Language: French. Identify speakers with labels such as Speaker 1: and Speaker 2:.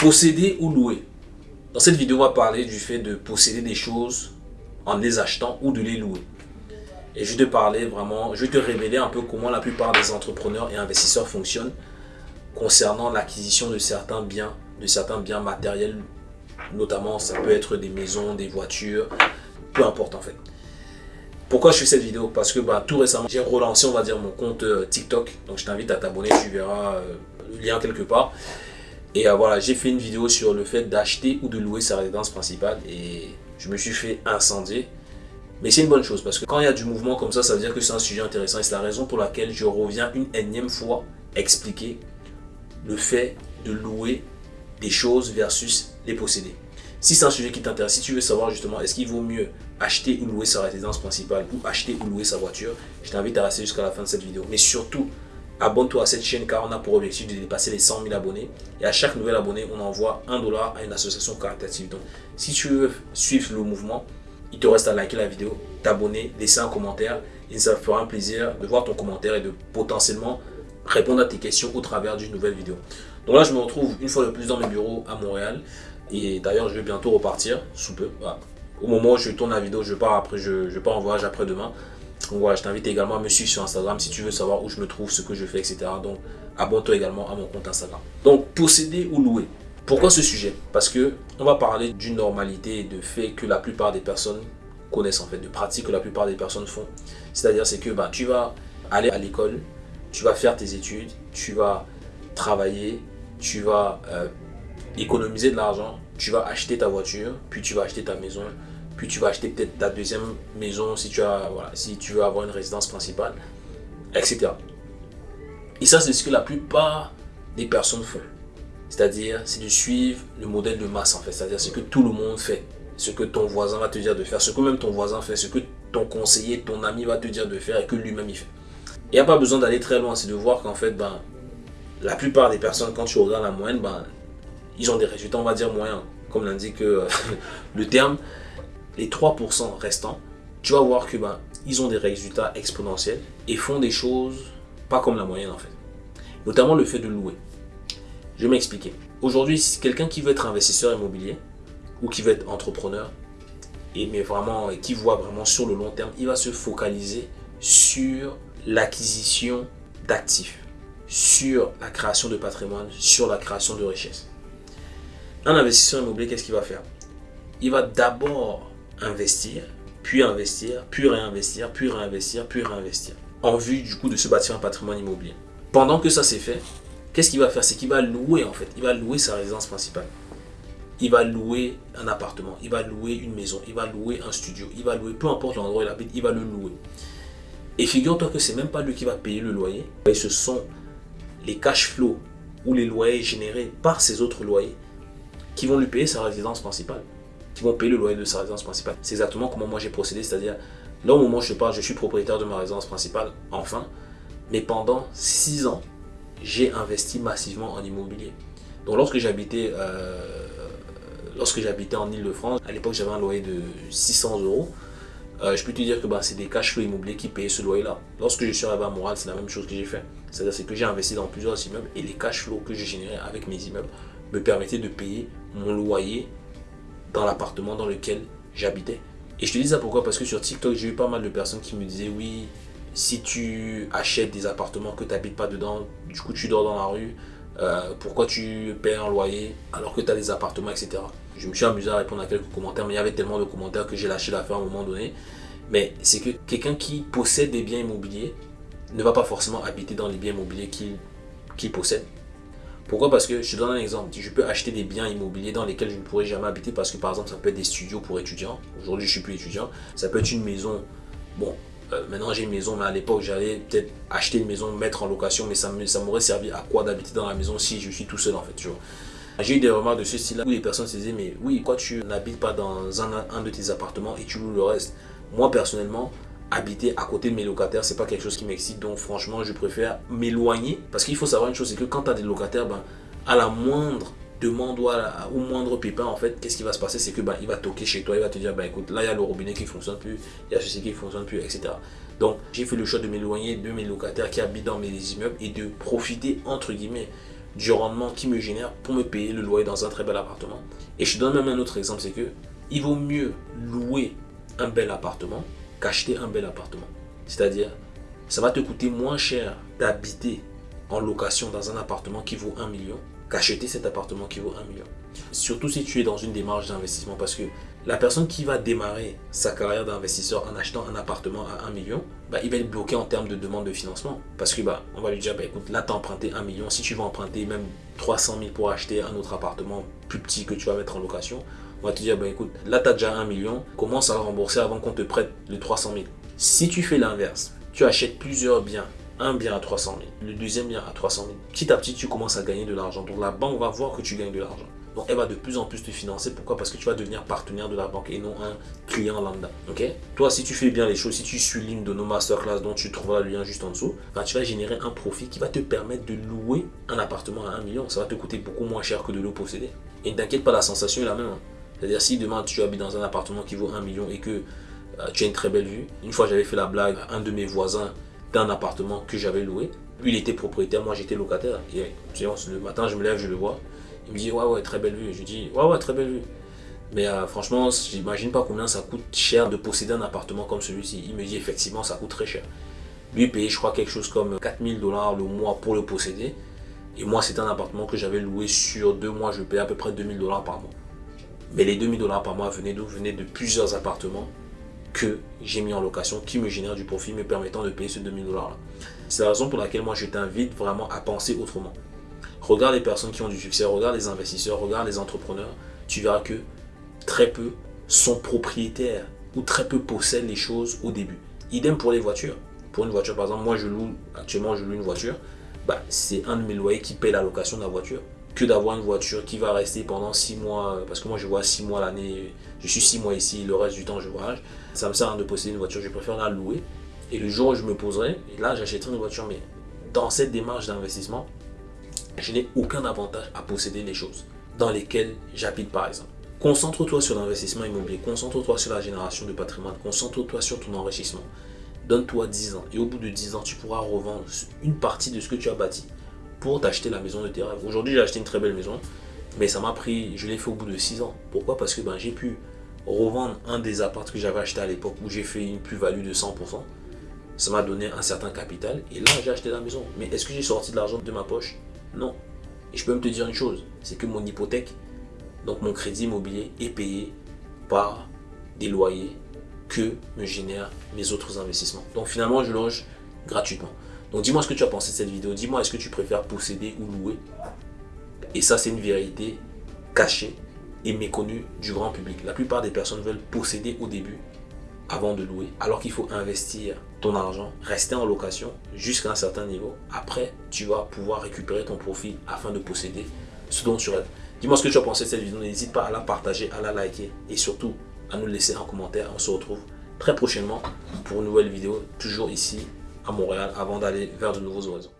Speaker 1: Posséder ou louer Dans cette vidéo, on va parler du fait de posséder des choses en les achetant ou de les louer. Et je vais te parler vraiment, je vais te révéler un peu comment la plupart des entrepreneurs et investisseurs fonctionnent concernant l'acquisition de certains biens, de certains biens matériels, notamment ça peut être des maisons, des voitures, peu importe en fait. Pourquoi je fais cette vidéo? Parce que bah, tout récemment, j'ai relancé, on va dire, mon compte euh, TikTok. Donc je t'invite à t'abonner, tu verras euh, le lien quelque part. Et euh, voilà, j'ai fait une vidéo sur le fait d'acheter ou de louer sa résidence principale. Et je me suis fait incendier. Mais c'est une bonne chose parce que quand il y a du mouvement comme ça, ça veut dire que c'est un sujet intéressant. Et c'est la raison pour laquelle je reviens une énième fois expliquer le fait de louer des choses versus les posséder. Si c'est un sujet qui t'intéresse, si tu veux savoir justement est-ce qu'il vaut mieux acheter ou louer sa résidence principale ou acheter ou louer sa voiture, je t'invite à rester jusqu'à la fin de cette vidéo. Mais surtout, abonne-toi à cette chaîne car on a pour objectif de dépasser les 100 000 abonnés. Et à chaque nouvel abonné, on envoie un dollar à une association caritative. Donc, si tu veux suivre le mouvement, il te reste à liker la vidéo, t'abonner, laisser un commentaire. Et ça fera un plaisir de voir ton commentaire et de potentiellement répondre à tes questions au travers d'une nouvelle vidéo. Donc là, je me retrouve une fois de plus dans mes bureaux à Montréal. Et d'ailleurs, je vais bientôt repartir, sous peu. Au moment où je tourne la vidéo, je pars après, je pars en voyage après-demain. Voilà, je t'invite également à me suivre sur Instagram si tu veux savoir où je me trouve, ce que je fais, etc. Donc abonne-toi également à mon compte Instagram. Donc posséder ou louer. Pourquoi ce sujet? Parce que on va parler d'une normalité et de fait que la plupart des personnes connaissent en fait, de pratiques que la plupart des personnes font. C'est-à-dire c'est que bah, tu vas aller à l'école, tu vas faire tes études, tu vas travailler, tu vas euh, économiser de l'argent, tu vas acheter ta voiture, puis tu vas acheter ta maison, puis tu vas acheter peut-être ta deuxième maison si tu, as, voilà, si tu veux avoir une résidence principale, etc. Et ça, c'est ce que la plupart des personnes font. C'est-à-dire, c'est de suivre le modèle de masse en fait. C'est-à-dire ce que tout le monde fait. Ce que ton voisin va te dire de faire. Ce que même ton voisin fait. Ce que ton conseiller, ton ami va te dire de faire et que lui-même il fait. Il n'y a pas besoin d'aller très loin. C'est de voir qu'en fait, ben, la plupart des personnes, quand tu regardes la moyenne, ben, ils ont des résultats, on va dire moyens. Comme l'indique euh, le terme les 3% restants, tu vas voir que ben, ils ont des résultats exponentiels et font des choses pas comme la moyenne en fait. Notamment le fait de louer. Je vais m'expliquer. Aujourd'hui, quelqu'un qui veut être investisseur immobilier ou qui veut être entrepreneur, et mais vraiment qui voit vraiment sur le long terme, il va se focaliser sur l'acquisition d'actifs, sur la création de patrimoine, sur la création de richesse. Un investisseur immobilier, qu'est-ce qu'il va faire? Il va d'abord investir, puis investir, puis réinvestir, puis réinvestir, puis réinvestir. En vue du coup de se bâtir un patrimoine immobilier. Pendant que ça c'est fait, qu'est-ce qu'il va faire? C'est qu'il va louer en fait. Il va louer sa résidence principale. Il va louer un appartement, il va louer une maison, il va louer un studio, il va louer, peu importe l'endroit où il habite, il va le louer. Et figure-toi que c'est même pas lui qui va payer le loyer, mais ce sont les cash flows ou les loyers générés par ses autres loyers qui vont lui payer sa résidence principale qui vont payer le loyer de sa résidence principale. C'est exactement comment moi j'ai procédé, c'est-à-dire là au moment où je parle, je suis propriétaire de ma résidence principale, enfin, mais pendant 6 ans, j'ai investi massivement en immobilier. Donc lorsque j'habitais euh, lorsque j'habitais en Ile-de-France, à l'époque j'avais un loyer de 600 euros. Euh, je peux te dire que bah, c'est des cash flows immobiliers qui payaient ce loyer-là. Lorsque je suis arrivé à Montréal, c'est la même chose que j'ai fait. C'est-à-dire que j'ai investi dans plusieurs immeubles et les cash flows que j'ai générés avec mes immeubles me permettaient de payer mon loyer dans l'appartement dans lequel j'habitais. Et je te dis ça pourquoi? Parce que sur TikTok, j'ai eu pas mal de personnes qui me disaient oui, si tu achètes des appartements que tu n'habites pas dedans, du coup tu dors dans la rue, euh, pourquoi tu payes un loyer alors que tu as des appartements, etc. Je me suis amusé à répondre à quelques commentaires, mais il y avait tellement de commentaires que j'ai lâché l'affaire à un moment donné. Mais c'est que quelqu'un qui possède des biens immobiliers ne va pas forcément habiter dans les biens immobiliers qu'il possède. Pourquoi? Parce que je te donne un exemple. Je peux acheter des biens immobiliers dans lesquels je ne pourrais jamais habiter parce que par exemple ça peut être des studios pour étudiants. Aujourd'hui je suis plus étudiant. Ça peut être une maison. Bon, euh, maintenant j'ai une maison, mais à l'époque j'allais peut-être acheter une maison, mettre en location, mais ça m'aurait servi à quoi d'habiter dans la maison si je suis tout seul en fait. J'ai eu des remarques de ce style-là où les personnes se disaient mais oui, pourquoi tu n'habites pas dans un de tes appartements et tu loues le reste? Moi personnellement, habiter à côté de mes locataires, c'est pas quelque chose qui m'excite. Donc franchement, je préfère m'éloigner. Parce qu'il faut savoir une chose, c'est que quand tu as des locataires, ben, à la moindre demande ou au moindre pépin, en fait, qu'est-ce qui va se passer? C'est que ben, il va toquer chez toi, il va te dire, ben, écoute, là, il y a le robinet qui fonctionne plus, il y a ceci qui fonctionne plus, etc. Donc, j'ai fait le choix de m'éloigner de mes locataires qui habitent dans mes immeubles et de profiter, entre guillemets, du rendement qui me génère pour me payer le loyer dans un très bel appartement. Et je te donne même un autre exemple, c'est que il vaut mieux louer un bel appartement qu'acheter un bel appartement. C'est-à-dire, ça va te coûter moins cher d'habiter en location dans un appartement qui vaut 1 million qu'acheter cet appartement qui vaut 1 million. Surtout si tu es dans une démarche d'investissement parce que la personne qui va démarrer sa carrière d'investisseur en achetant un appartement à 1 million, bah, il va être bloqué en termes de demande de financement. Parce que bah, va lui dire, bah, écoute, là tu as emprunté 1 million, si tu vas emprunter même 300 000 pour acheter un autre appartement plus petit que tu vas mettre en location, on va te dire, bah, écoute, là tu as déjà 1 million, commence à rembourser avant qu'on te prête les 300 000. Si tu fais l'inverse, tu achètes plusieurs biens un bien à 300 000, le deuxième bien à 300 000. Petit à petit, tu commences à gagner de l'argent. Donc la banque va voir que tu gagnes de l'argent. Donc elle va de plus en plus te financer. Pourquoi? Parce que tu vas devenir partenaire de la banque et non un client lambda. Ok? Toi, si tu fais bien les choses, si tu suis l'une de nos masterclass dont tu trouveras le lien juste en dessous, ben, tu vas générer un profit qui va te permettre de louer un appartement à 1 million. Ça va te coûter beaucoup moins cher que de le posséder. Et ne t'inquiète pas, la sensation est la même. Hein. C'est-à-dire si demain tu habites dans un appartement qui vaut 1 million et que euh, tu as une très belle vue. Une fois j'avais fait la blague à un de mes voisins d'un appartement que j'avais loué. Lui, il était propriétaire, moi j'étais locataire. Et le matin, je me lève, je le vois. Il me dit, ouais, ouais, très belle vue. Je lui dis, ouais, ouais, très belle vue. Mais euh, franchement, j'imagine pas combien ça coûte cher de posséder un appartement comme celui-ci. Il me dit, effectivement, ça coûte très cher. Lui, il payait, je crois, quelque chose comme 4000 dollars le mois pour le posséder. Et moi, c'était un appartement que j'avais loué sur deux mois. Je payais à peu près 2000 dollars par mois. Mais les 2000 dollars par mois venaient d'où Venaient de plusieurs appartements que j'ai mis en location qui me génère du profit me permettant de payer ce 2000 dollars là. C'est la raison pour laquelle moi je t'invite vraiment à penser autrement. Regarde les personnes qui ont du succès, regarde les investisseurs, regarde les entrepreneurs. Tu verras que très peu sont propriétaires ou très peu possèdent les choses au début. Idem pour les voitures. Pour une voiture, par exemple, moi je loue, actuellement je loue une voiture. Bah, c'est un de mes loyers qui paie la location de la voiture que d'avoir une voiture qui va rester pendant 6 mois, parce que moi je vois 6 mois l'année, je suis 6 mois ici, le reste du temps je voyage. Ça me sert de posséder une voiture, je préfère la louer. Et le jour où je me poserai, là j'achèterai une voiture, mais dans cette démarche d'investissement, je n'ai aucun avantage à posséder les choses dans lesquelles j'habite par exemple. Concentre-toi sur l'investissement immobilier, concentre-toi sur la génération de patrimoine, concentre-toi sur ton enrichissement. Donne-toi 10 ans et au bout de 10 ans, tu pourras revendre une partie de ce que tu as bâti pour t'acheter la maison de tes rêves. Aujourd'hui, j'ai acheté une très belle maison, mais ça m'a pris, je l'ai fait au bout de 6 ans. Pourquoi? Parce que ben, j'ai pu revendre un des appartements que j'avais acheté à l'époque où j'ai fait une plus-value de 100%. Ça m'a donné un certain capital et là, j'ai acheté la maison. Mais est-ce que j'ai sorti de l'argent de ma poche? Non. Et je peux même te dire une chose, c'est que mon hypothèque, donc mon crédit immobilier, est payé par des loyers que me génèrent mes autres investissements. Donc finalement, je loge gratuitement. Donc dis-moi ce que tu as pensé de cette vidéo. Dis-moi est-ce que tu préfères posséder ou louer. Et ça, c'est une vérité cachée et méconnue du grand public. La plupart des personnes veulent posséder au début avant de louer, alors qu'il faut investir ton argent, rester en location jusqu'à un certain niveau. Après, tu vas pouvoir récupérer ton profit afin de posséder ce dont tu rêves. Dis-moi ce que tu as pensé de cette vidéo. N'hésite pas à la partager, à la liker et surtout à nous laisser un commentaire. On se retrouve très prochainement pour une nouvelle vidéo, toujours ici à Montréal avant d'aller vers de nouveaux horizons.